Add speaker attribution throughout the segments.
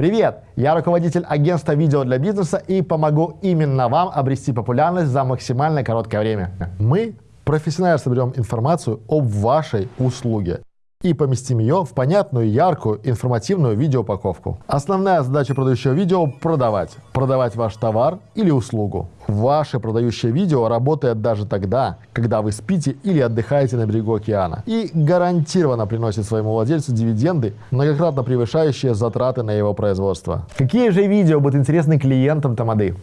Speaker 1: Привет! Я руководитель агентства видео для бизнеса и помогу именно вам обрести популярность за максимально короткое время. Мы профессионально соберем информацию об вашей услуге и поместим ее в понятную, яркую, информативную видеоупаковку. Основная задача продающего видео – продавать. Продавать ваш товар или услугу. Ваше продающее видео работает даже тогда, когда вы спите или отдыхаете на берегу океана. И гарантированно приносит своему владельцу дивиденды, многократно превышающие затраты на его производство. Какие же видео будут интересны клиентам Тамады?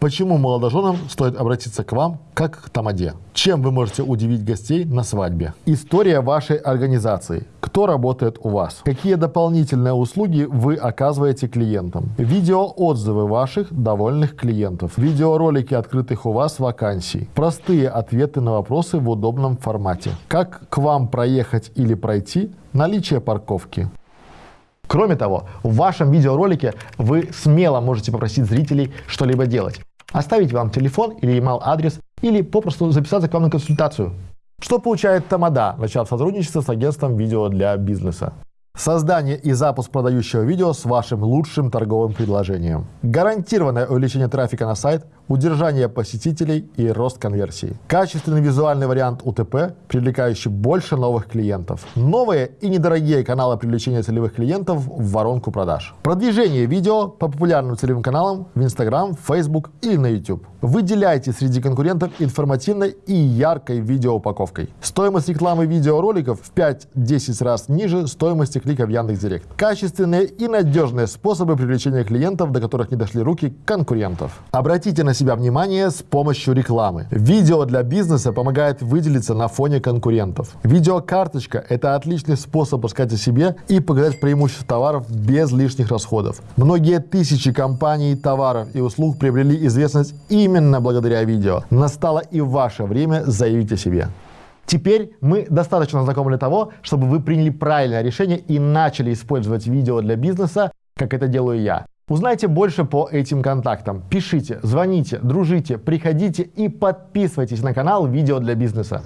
Speaker 1: Почему молодоженам стоит обратиться к вам как к тамаде? Чем вы можете удивить гостей на свадьбе? История вашей организации. Кто работает у вас? Какие дополнительные услуги вы оказываете клиентам? Видеоотзывы ваших довольных клиентов. Видеоролики открытых у вас вакансий. Простые ответы на вопросы в удобном формате. Как к вам проехать или пройти? Наличие парковки. Кроме того, в вашем видеоролике вы смело можете попросить зрителей что-либо делать оставить вам телефон или email адрес, или попросту записаться к вам на консультацию. Что получает Тамада, начав сотрудничество с агентством видео для бизнеса? Создание и запуск продающего видео с вашим лучшим торговым предложением. Гарантированное увеличение трафика на сайт, удержание посетителей и рост конверсии. Качественный визуальный вариант УТП, привлекающий больше новых клиентов. Новые и недорогие каналы привлечения целевых клиентов в воронку продаж. Продвижение видео по популярным целевым каналам в Instagram, Facebook или на YouTube. Выделяйте среди конкурентов информативной и яркой видеоупаковкой. Стоимость рекламы видеороликов в 5-10 раз ниже стоимости клика в Яндекс.Директ. Качественные и надежные способы привлечения клиентов, до которых не дошли руки конкурентов. Обратите на себя внимание с помощью рекламы. Видео для бизнеса помогает выделиться на фоне конкурентов. Видеокарточка – это отличный способ рассказать о себе и показать преимущества товаров без лишних расходов. Многие тысячи компаний, товаров и услуг приобрели известность именно благодаря видео. Настало и ваше время заявить о себе. Теперь мы достаточно знакомы для того, чтобы вы приняли правильное решение и начали использовать видео для бизнеса, как это делаю я. Узнайте больше по этим контактам. Пишите, звоните, дружите, приходите и подписывайтесь на канал «Видео для бизнеса».